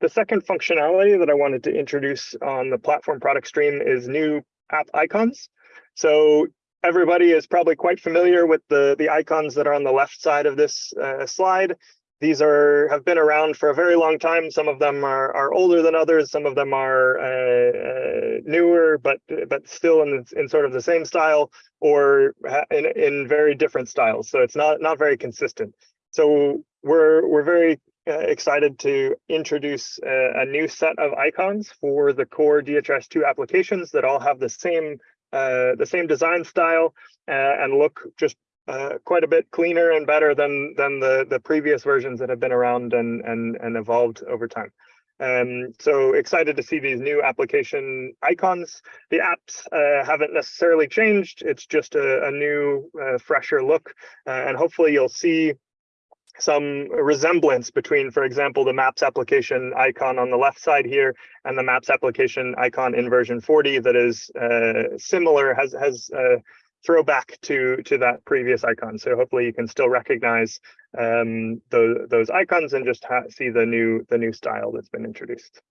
the second functionality that I wanted to introduce on the platform product stream is new app icons. So everybody is probably quite familiar with the, the icons that are on the left side of this uh, slide. These are have been around for a very long time. Some of them are, are older than others. Some of them are uh, uh, newer, but but still in, in sort of the same style or in, in very different styles. So it's not not very consistent. So we're we're very uh, excited to introduce a, a, new set of icons for the core DHS2 applications that all have the same uh, the same design style uh, and look just uh, quite a bit cleaner and better than than the the previous versions that have been around and and and evolved over time. Um, so excited to see these new application icons. The apps uh, haven't necessarily changed. It's just a, a new, uh, fresher look, uh, and hopefully you'll see some resemblance between, for example, the Maps application icon on the left side here and the Maps application icon in version 40 that is uh, similar, has has uh, throwback to to that previous icon. So hopefully you can still recognize um, those those icons and just see the new the new style that's been introduced.